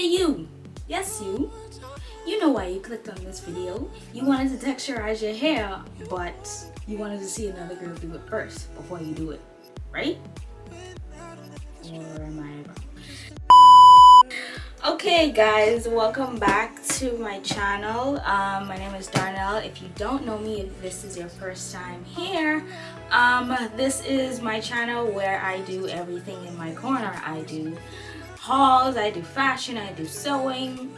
Hey you! Yes you! You know why you clicked on this video. You wanted to texturize your hair, but you wanted to see another girl do it first before you do it, right? Or am I? Okay guys, welcome back to my channel. Um, my name is Darnell. If you don't know me, if this is your first time here, um, this is my channel where I do everything in my corner. I do hauls, I do fashion, I do sewing,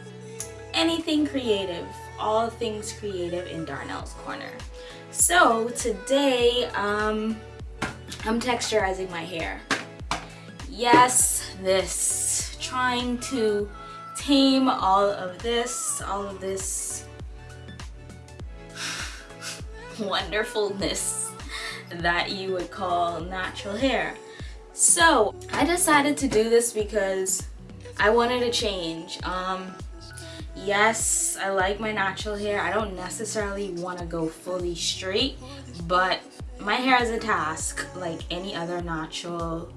anything creative, all things creative in Darnell's Corner. So today, um, I'm texturizing my hair. Yes, this, trying to tame all of this, all of this wonderfulness that you would call natural hair. So I decided to do this because I wanted to change. Um, yes, I like my natural hair. I don't necessarily want to go fully straight, but my hair is a task like any other natural.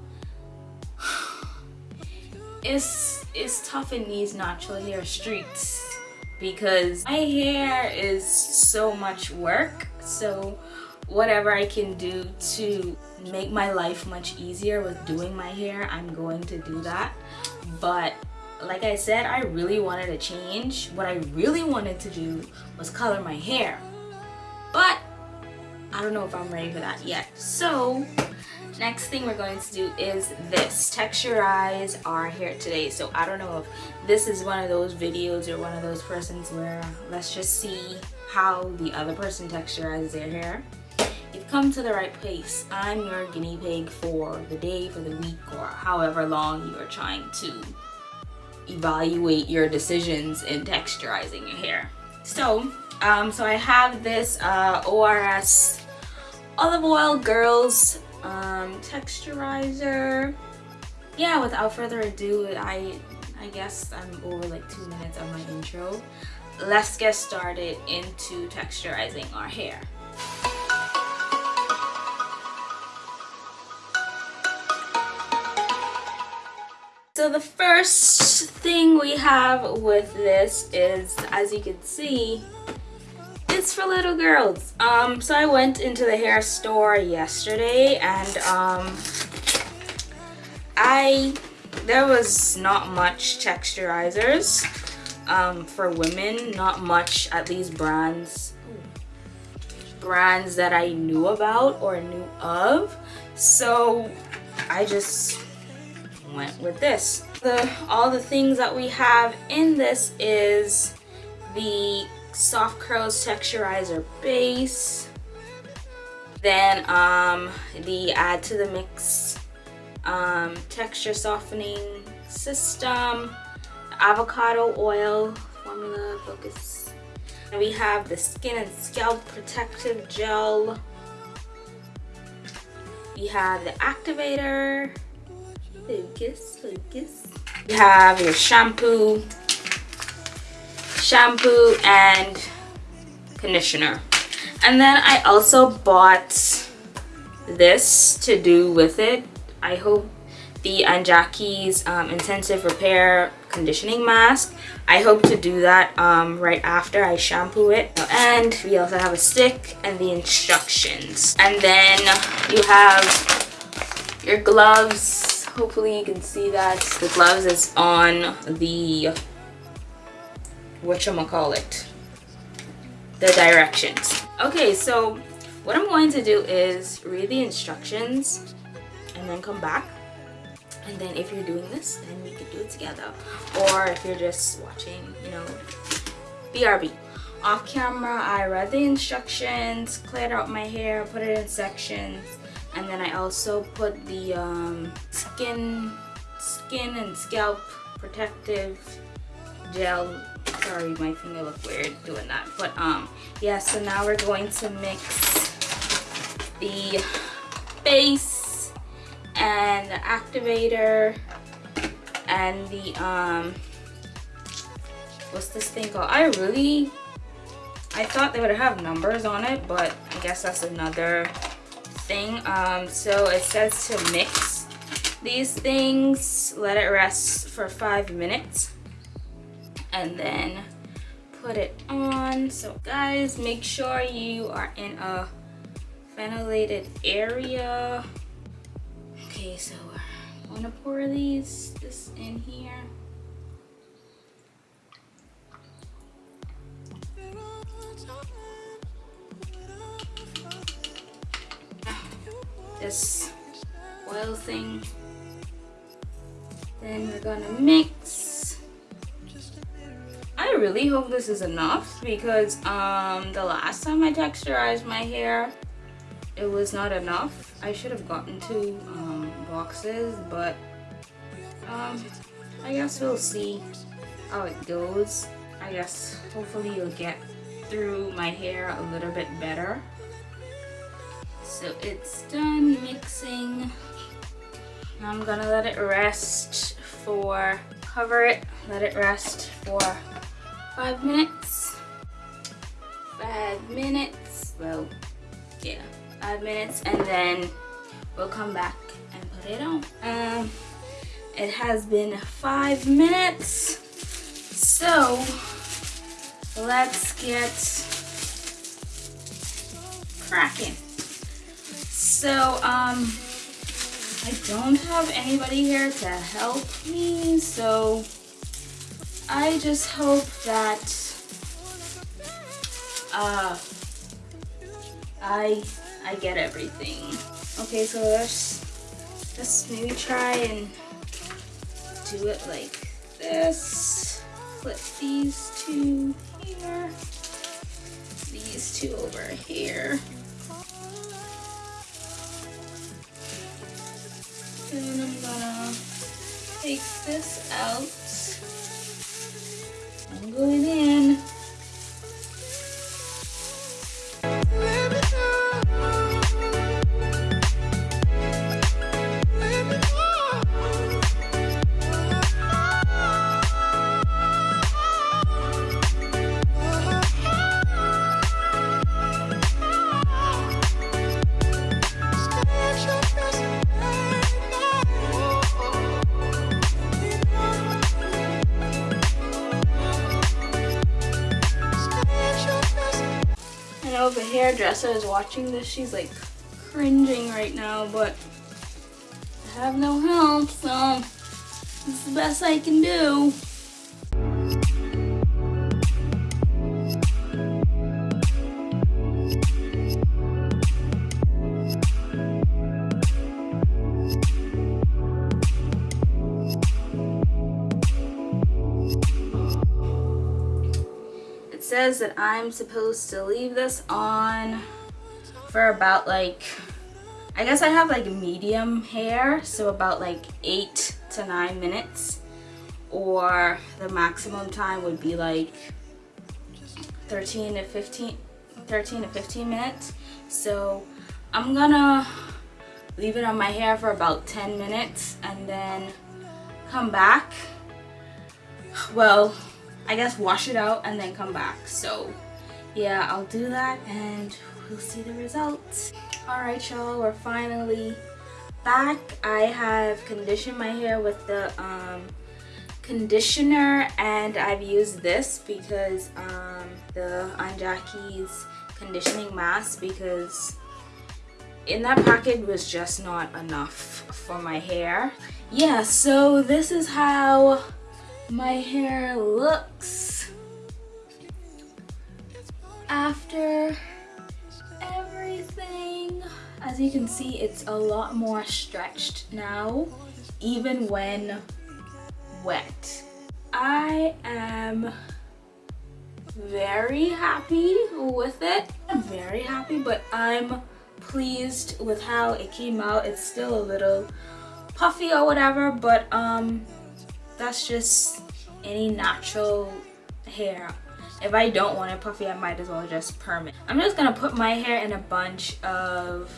it's, it's tough in these natural hair streets because my hair is so much work. So whatever I can do to make my life much easier with doing my hair, I'm going to do that. But like I said, I really wanted to change. What I really wanted to do was color my hair. But I don't know if I'm ready for that yet. So next thing we're going to do is this texturize our hair today so i don't know if this is one of those videos or one of those persons where let's just see how the other person texturizes their hair come to the right place. I'm your guinea pig for the day, for the week, or however long you are trying to evaluate your decisions in texturizing your hair. So, um, so I have this uh, ORS Olive Oil Girls um, texturizer. Yeah, without further ado, I, I guess I'm over like two minutes of my intro. Let's get started into texturizing our hair. So the first thing we have with this is, as you can see, it's for little girls. Um, so I went into the hair store yesterday and um, I, there was not much texturizers um, for women, not much, at least brands, brands that I knew about or knew of. So I just went with this. The, all the things that we have in this is the Soft Curls Texturizer Base, then um, the Add to the Mix um, Texture Softening System, Avocado Oil Formula Focus. And we have the Skin and Scalp Protective Gel. We have the Activator, Focus, focus. You have your shampoo, shampoo and conditioner. And then I also bought this to do with it. I hope the Aunt Jackie's um, Intensive Repair Conditioning Mask. I hope to do that um, right after I shampoo it. And we also have a stick and the instructions. And then you have your gloves hopefully you can see that the gloves is on the what you call it the directions. Okay so what i'm going to do is read the instructions and then come back. And then if you're doing this then we can do it together. Or if you're just watching you know brb off camera i read the instructions cleared out my hair put it in sections and then I also put the um, skin skin and scalp protective gel sorry my finger looked weird doing that but um yeah so now we're going to mix the base and the activator and the um what's this thing called I really I thought they would have numbers on it but I guess that's another thing. Um, so it says to mix these things, let it rest for five minutes. and then put it on. So guys, make sure you are in a ventilated area. Okay, so I'm gonna pour these this in here. This oil thing. Then we're gonna mix. I really hope this is enough because um, the last time I texturized my hair, it was not enough. I should have gotten two um, boxes, but um, I guess we'll see how it goes. I guess hopefully you'll get through my hair a little bit better. So it's done mixing. I'm gonna let it rest for, cover it, let it rest for five minutes. Five minutes, well, yeah, five minutes and then we'll come back and put it on. Um, it has been five minutes. So let's get cracking. So, um, I don't have anybody here to help me, so I just hope that uh, I I get everything. Okay, so let's let's maybe try and do it like this. Flip these two here, these two over here. Take this out. I'm going in. If a hairdresser is watching this, she's like cringing right now, but I have no help, so it's the best I can do. Says that I'm supposed to leave this on for about like, I guess I have like medium hair, so about like eight to nine minutes. Or the maximum time would be like 13 to 15, 13 to 15 minutes. So I'm gonna leave it on my hair for about 10 minutes and then come back. Well, I guess wash it out and then come back. So yeah, I'll do that and we'll see the results. All right, y'all, we're finally back. I have conditioned my hair with the um, conditioner and I've used this because um, the Aunt Jackie's conditioning mask because in that packet was just not enough for my hair. Yeah, so this is how my hair looks after everything. As you can see, it's a lot more stretched now, even when wet. I am very happy with it. I'm very happy, but I'm pleased with how it came out. It's still a little puffy or whatever, but um, that's just any natural hair. If I don't want it puffy, I might as well just perm it. I'm just gonna put my hair in a bunch of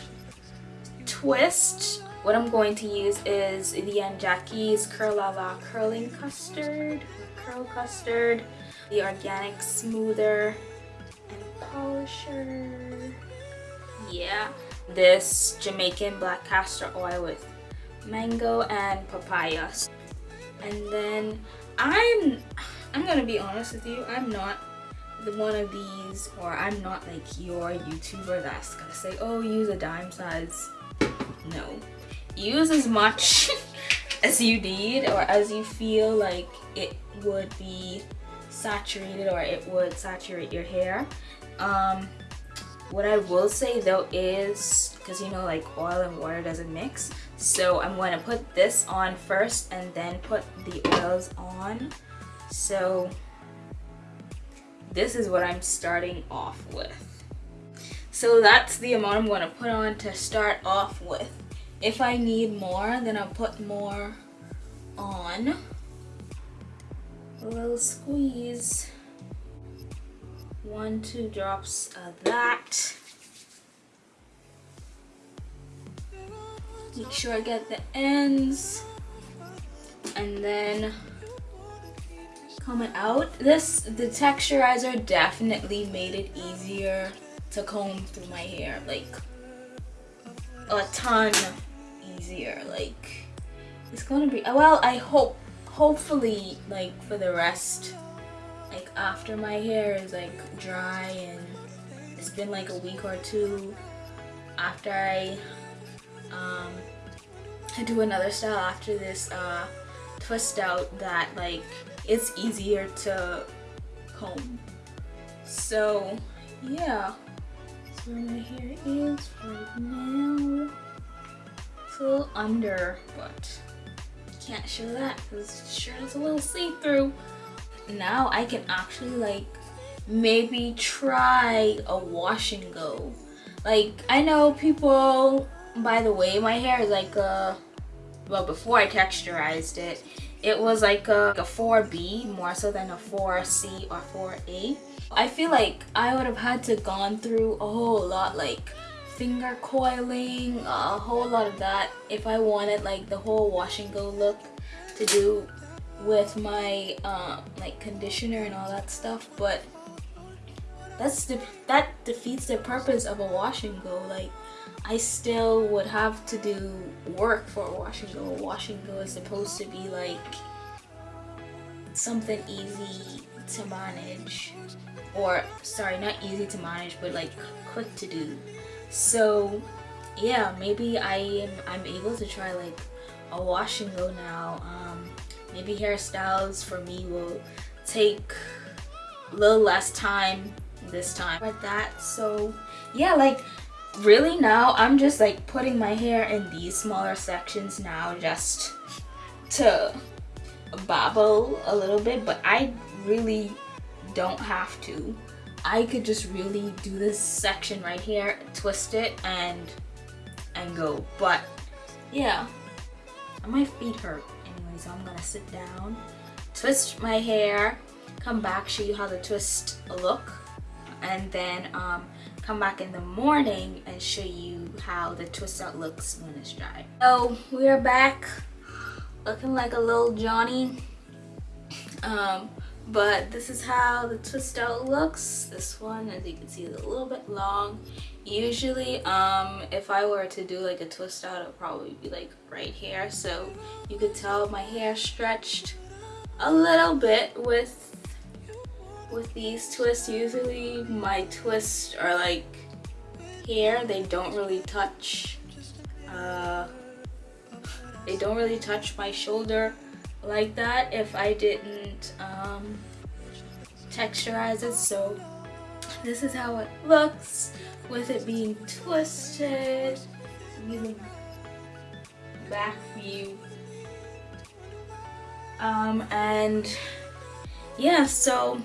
twist. What I'm going to use is the Aunt Jackie's Curl La La Curling Custard, Curl Custard, the Organic Smoother and Polisher. Yeah, this Jamaican Black Castor Oil with mango and papaya and then I'm I'm gonna be honest with you, I'm not the one of these or I'm not like your YouTuber that's gonna say, oh, use a dime size. No. Use as much as you need or as you feel like it would be saturated or it would saturate your hair. Um, what I will say though is, because you know like oil and water doesn't mix, so I'm going to put this on first and then put the oils on. So this is what I'm starting off with. So that's the amount I'm going to put on to start off with. If I need more, then I'll put more on. A little squeeze. One, two drops of that. Make sure I get the ends. And then coming out. This, the texturizer definitely made it easier to comb through my hair. Like, a ton easier. Like, it's gonna be, well, I hope, hopefully, like, for the rest, like, after my hair is, like, dry and it's been, like, a week or two after I, um, I do another style after this, uh, twist out that, like, it's easier to comb. So yeah, so my hair is right now. It's a little under, but can't show that because sure is a little see-through. Now I can actually like maybe try a wash and go. Like I know people, by the way my hair is like a, well before I texturized it, it was like a, a 4B more so than a 4C or 4A. I feel like I would have had to gone through a whole lot like finger coiling, a whole lot of that if I wanted like the whole wash and go look to do with my uh, like conditioner and all that stuff but that's that defeats the purpose of a wash and go. Like I still would have to do work for a wash and go. A wash and go is supposed to be like something easy to manage or sorry not easy to manage but like quick to do. So yeah maybe I am I'm able to try like a wash and go now. Um, maybe hairstyles for me will take a little less time this time. Like that so yeah like really now I'm just like putting my hair in these smaller sections now just to babble a little bit but I really don't have to. I could just really do this section right here twist it and and go but yeah my feet hurt so I'm gonna sit down twist my hair come back show you how the twist look and then um, come back in the morning and show you how the twist out looks when it's dry. So we are back looking like a little Johnny. Um, but this is how the twist out looks. This one, as you can see, is a little bit long. Usually, um, if I were to do like a twist out, it would probably be like right here. So you could tell my hair stretched a little bit with with these twists usually my twists are like here they don't really touch uh, they don't really touch my shoulder like that if I didn't um, texturize it. So this is how it looks with it being twisted. Back view. Um, and yeah so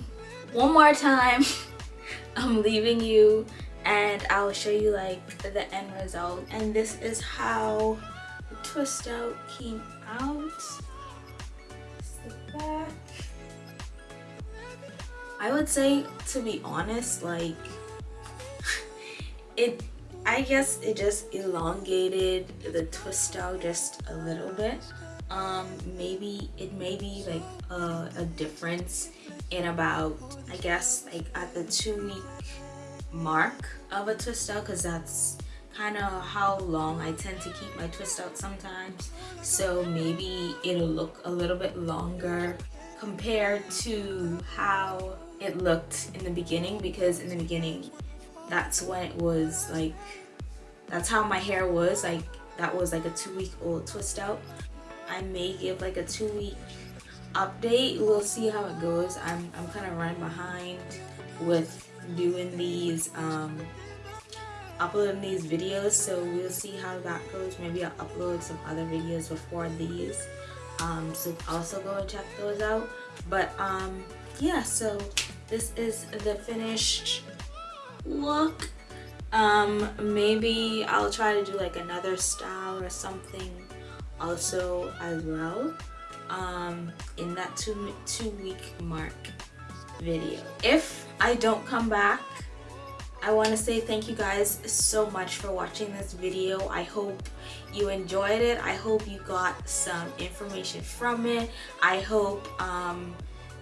one more time I'm leaving you and I'll show you like the end result. And this is how the twist out came out I would say to be honest like it I guess it just elongated the twist out just a little bit. Um maybe it may be like a, a difference in about I guess like at the two week mark of a twist out because that's kind of how long I tend to keep my twist out sometimes. So maybe it'll look a little bit longer compared to how it looked in the beginning because in the beginning that's when it was like that's how my hair was like that was like a two week old twist out. I may give like a two week update. We'll see how it goes. I'm, I'm kind of running behind with doing these um, uploading these videos so we'll see how that goes. Maybe I'll upload some other videos before these. Um, so also go and check those out. But um, yeah so this is the finished look. Um, maybe I'll try to do like another style or something also as well um, in that two, two week mark video. If I don't come back, I want to say thank you guys so much for watching this video. I hope you enjoyed it. I hope you got some information from it. I hope um,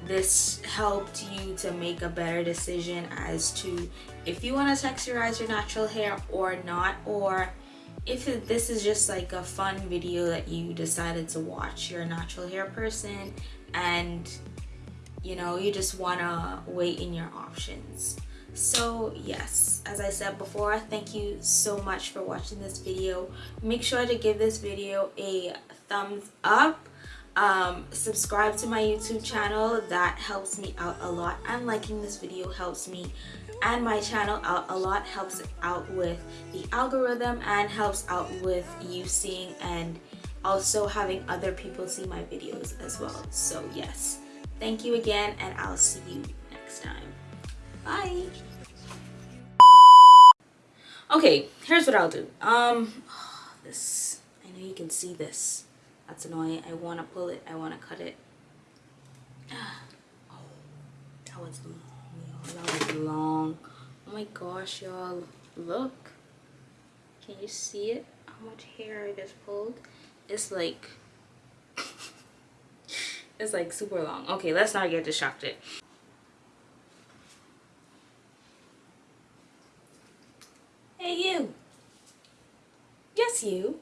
this helped you to make a better decision as to if you want to texturize your natural hair or not or if this is just like a fun video that you decided to watch you're a natural hair person and you know you just want to weigh in your options so yes as i said before thank you so much for watching this video. Make sure to give this video a thumbs up. Um, subscribe to my youtube channel. That helps me out a lot and liking this video helps me and my channel out a lot helps out with the algorithm and helps out with you seeing and also having other people see my videos as well. So yes thank you again and i'll see you next time bye. Okay here's what i'll do. Um this i know you can see this. That's annoying. I want to pull it. I want to cut it. Oh that was that was long. Oh my gosh y'all. Look. Can you see it? How much hair i just pulled? It's like it's like super long. Okay let's not get distracted hey you yes you